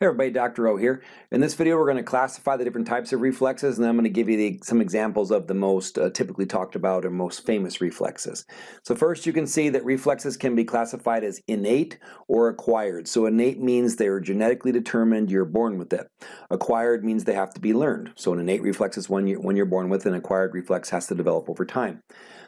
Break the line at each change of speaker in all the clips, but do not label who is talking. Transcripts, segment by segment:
Hey everybody, Dr. O here. In this video we're going to classify the different types of reflexes and I'm going to give you the, some examples of the most uh, typically talked about or most famous reflexes. So first you can see that reflexes can be classified as innate or acquired. So innate means they're genetically determined, you're born with it. Acquired means they have to be learned. So an innate reflex is one you're, when you're born with, an acquired reflex has to develop over time.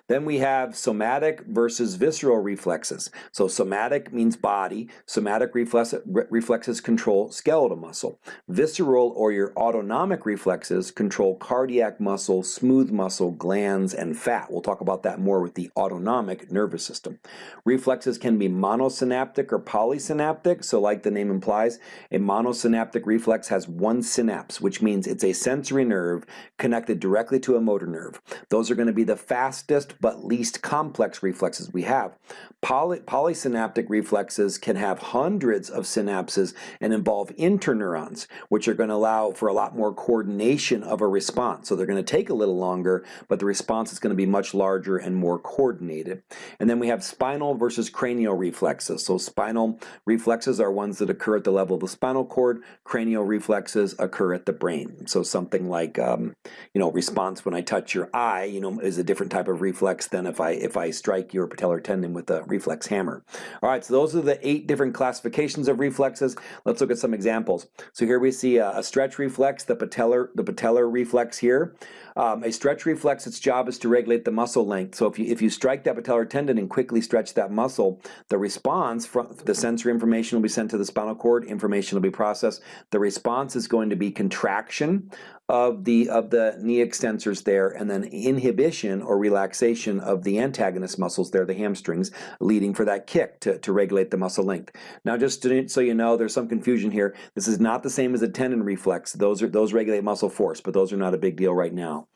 Then we have somatic versus visceral reflexes. So somatic means body, somatic reflex, reflexes control skeletal muscle. Visceral or your autonomic reflexes control cardiac muscle, smooth muscle, glands, and fat. We'll talk about that more with the autonomic nervous system. Reflexes can be monosynaptic or polysynaptic, so like the name implies, a monosynaptic reflex has one synapse, which means it's a sensory nerve connected directly to a motor nerve. Those are going to be the fastest but least complex reflexes we have. Poly polysynaptic reflexes can have hundreds of synapses and involve interneurons, which are going to allow for a lot more coordination of a response. So they're going to take a little longer, but the response is going to be much larger and more coordinated. And then we have spinal versus cranial reflexes. So spinal reflexes are ones that occur at the level of the spinal cord. Cranial reflexes occur at the brain. So something like, um, you know, response when I touch your eye, you know, is a different type of reflex than if I if I strike your patellar tendon with a reflex hammer. All right, so those are the eight different classifications of reflexes. Let's look at some examples. So here we see a, a stretch reflex, the patellar, the patellar reflex here. Um, a stretch reflex, its job is to regulate the muscle length. So if you, if you strike that patellar tendon and quickly stretch that muscle, the response from the sensory information will be sent to the spinal cord, information will be processed. The response is going to be contraction of the of the knee extensors there and then inhibition or relaxation of the antagonist muscles there, the hamstrings, leading for that kick to, to regulate the muscle length. Now just to, so you know, there's some confusion here. This is not the same as a tendon reflex. Those are those regulate muscle force, but those are not a big deal right now.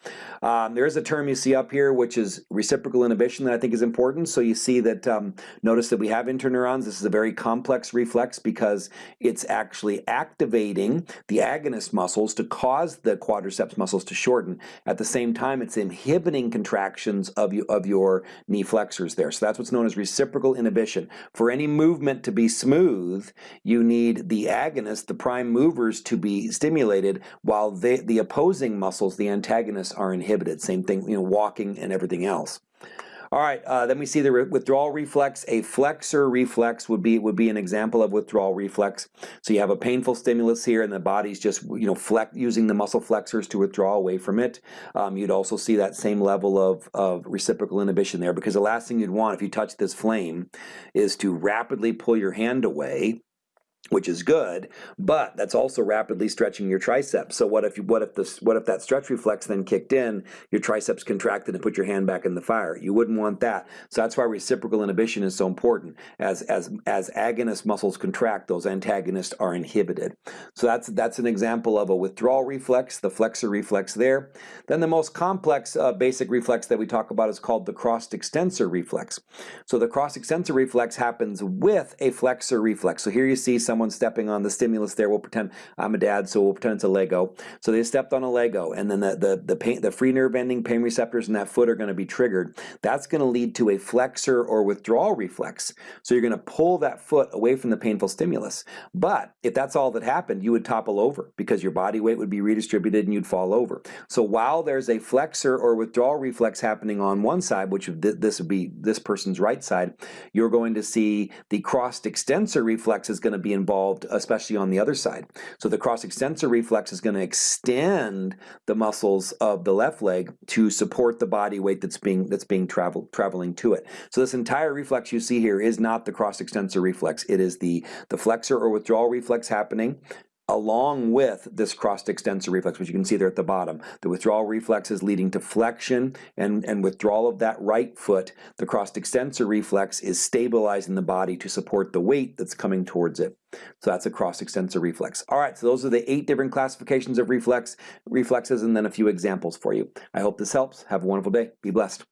Um, there is a term you see up here which is reciprocal inhibition that I think is important. So you see that, um, notice that we have interneurons. This is a very complex reflex because it's actually activating the agonist muscles to cause the quadriceps muscles to shorten. At the same time, it's inhibiting contractions of, you, of your knee flexors there. So that's what's known as reciprocal inhibition. For any movement to be smooth, you need the agonist, the prime movers, to be stimulated while they, the opposing muscles, the antagonists, are inhibited. Same thing, you know, walking and everything else. All right, uh, then we see the re withdrawal reflex. A flexor reflex would be would be an example of withdrawal reflex. So you have a painful stimulus here, and the body's just you know flex, using the muscle flexors to withdraw away from it. Um, you'd also see that same level of, of reciprocal inhibition there, because the last thing you'd want if you touch this flame is to rapidly pull your hand away which is good, but that's also rapidly stretching your triceps. So what if you, what if this what if that stretch reflex then kicked in, your triceps contracted and put your hand back in the fire? You wouldn't want that. So that's why reciprocal inhibition is so important. As as as agonist muscles contract, those antagonists are inhibited. So that's that's an example of a withdrawal reflex, the flexor reflex there. Then the most complex uh, basic reflex that we talk about is called the cross extensor reflex. So the cross extensor reflex happens with a flexor reflex. So here you see some someone stepping on the stimulus there. We'll pretend I'm a dad, so we'll pretend it's a Lego. So they stepped on a Lego, and then the the the, pain, the free nerve ending pain receptors in that foot are going to be triggered. That's going to lead to a flexor or withdrawal reflex. So you're going to pull that foot away from the painful stimulus. But if that's all that happened, you would topple over because your body weight would be redistributed and you'd fall over. So while there's a flexor or withdrawal reflex happening on one side, which this would be this person's right side, you're going to see the crossed extensor reflex is going to be in involved, especially on the other side. So the cross extensor reflex is going to extend the muscles of the left leg to support the body weight that's being that's being travel, traveling to it. So this entire reflex you see here is not the cross extensor reflex. It is the, the flexor or withdrawal reflex happening along with this crossed extensor reflex, which you can see there at the bottom. The withdrawal reflex is leading to flexion and, and withdrawal of that right foot. The crossed extensor reflex is stabilizing the body to support the weight that's coming towards it. So that's a cross extensor reflex. All right, so those are the eight different classifications of reflex reflexes and then a few examples for you. I hope this helps. Have a wonderful day. Be blessed.